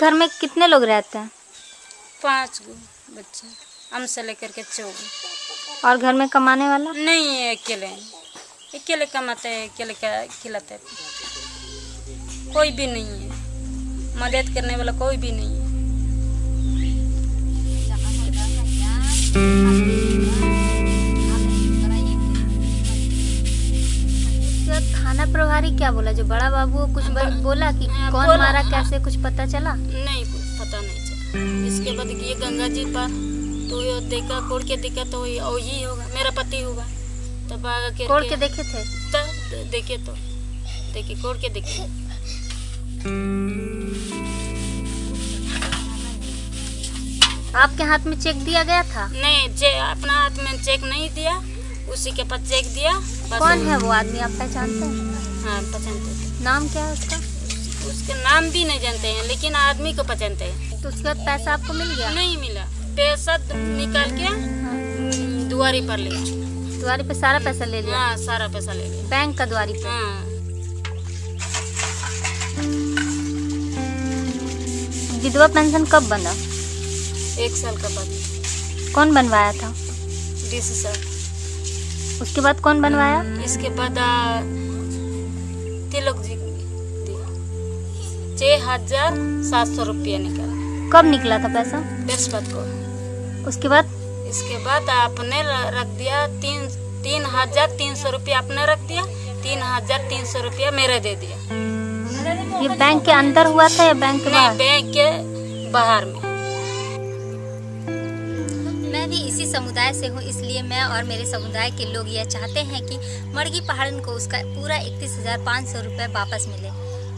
घर में कितने लोग रहते हैं? पाँच गो बच्चे हम से लेकर के चौ और घर में कमाने वाला? नहीं है। अकेले अकेले कमाते हैं अकेले का खिलाते। हैं कोई भी नहीं है। मदद करने वाला कोई भी नहीं है। प्रभारी क्या बोला? जो बड़ा बाबू कुछ बोला कि हाँ, कौन बोला। मारा कैसे कुछ पता चला? नहीं कुछ पता नहीं चला। इसके बाद ये गंगा जी पर तो ये देखा कोड़ के देखा तो ये ओ ही होगा मेरा पति होगा। तब आगे के कोड़ के देखे थे? तब देखे तो। देखे कोड़ के देखे। आपके हाथ में चेक दिया गया था? नहीं जे अपना हाथ में चेक नहीं दिया उसी के पास चेक दिया कौन है वो आदमी आप पहचानते हैं? हाँ पहचानते थे नाम क्या है उसका? उसके नाम भी नहीं जानते हैं लेकिन आदमी को पहचानते हैं। तो उसके पैसा आपको मिल गया? नहीं मिला। पैसा निकाल के हाँ। दुआरी पर लिया द्वारी पे सारा पैसा ले लिया? हाँ सारा पैसा ले लिया। बैंक का द्वारी पे? हाँ। विधवा पेंशन कब बना? एक साल का बाद। कौन बनवाया था? DC sir. उसके बाद कौन बनवाया? इसके बाद तिलक जी दिया छः हज़ार सात सौ रुपया निकाला कब निकला था पैसा बृहस्पति को उसके बाद इसके बाद आपने रख दिया तीन तीन हज़ार तीन सौ रुपया आपने रख दिया तीन हज़ार तीन सौ रुपया मेरे दे दिया ये बैंक के अंदर हुआ था या बैंक के बाहर बैंक के बाहर में मैं भी इसी समुदाय से हूँ, इसलिए मैं और मेरे समुदाय के लोग यह चाहते हैं कि मड़गी पहाड़न को उसका पूरा इकतीस हज़ार पाँच सौ रुपये वापस मिले।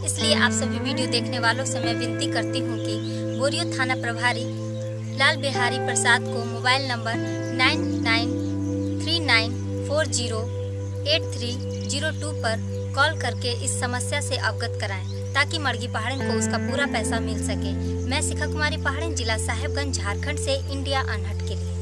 इसलिए आप सभी वीडियो देखने वालों से मैं विनती करती हूँ कि बोरियो थाना प्रभारी लाल बिहारी प्रसाद को mobile number nine nine three nine four zero eight three zero two पर कॉल करके इस समस्या से अवगत कराएँ, ताकि मड़गी पहाड़न को उसका पूरा पैसा मिल सके। मैं शिखा कुमारी पहाड़न, जिला साहेबगंज, झारखंड से इंडिया अनहट के लिए।